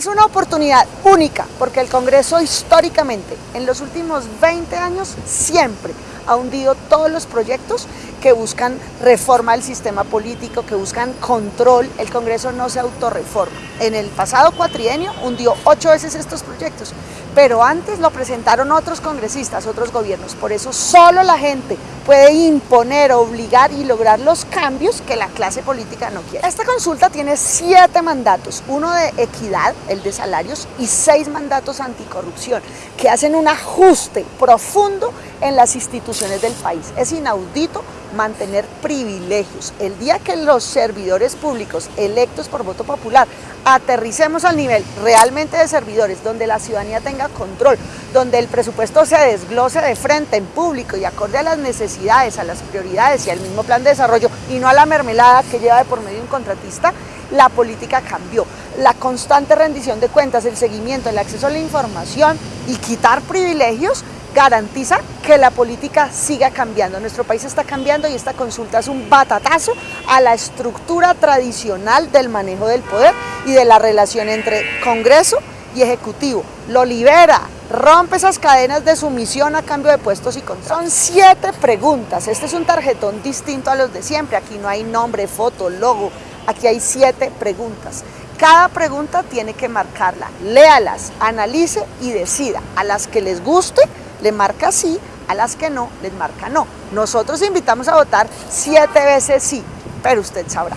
Es una oportunidad única porque el Congreso históricamente en los últimos 20 años siempre ha hundido todos los proyectos que buscan reforma del sistema político, que buscan control. El Congreso no se autorreforma. En el pasado cuatrienio hundió ocho veces estos proyectos, pero antes lo presentaron otros congresistas, otros gobiernos. Por eso solo la gente puede imponer, obligar y lograr los cambios que la clase política no quiere. Esta consulta tiene siete mandatos, uno de equidad, el de salarios, y seis mandatos anticorrupción, que hacen un ajuste profundo en las instituciones del país. Es inaudito mantener privilegios. El día que los servidores públicos electos por voto popular aterricemos al nivel realmente de servidores, donde la ciudadanía tenga control, donde el presupuesto se desglose de frente en público y acorde a las necesidades, a las prioridades y al mismo plan de desarrollo y no a la mermelada que lleva de por medio un contratista, la política cambió. La constante rendición de cuentas, el seguimiento, el acceso a la información y quitar privilegios garantiza que la política siga cambiando. Nuestro país está cambiando y esta consulta es un batatazo a la estructura tradicional del manejo del poder y de la relación entre Congreso y Ejecutivo. Lo libera, rompe esas cadenas de sumisión a cambio de puestos y contratos. Son siete preguntas. Este es un tarjetón distinto a los de siempre. Aquí no hay nombre, foto, logo. Aquí hay siete preguntas. Cada pregunta tiene que marcarla. Léalas, analice y decida. A las que les guste, le marca sí, a las que no, les marca no. Nosotros invitamos a votar siete veces sí, pero usted sabrá.